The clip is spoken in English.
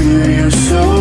you, you're so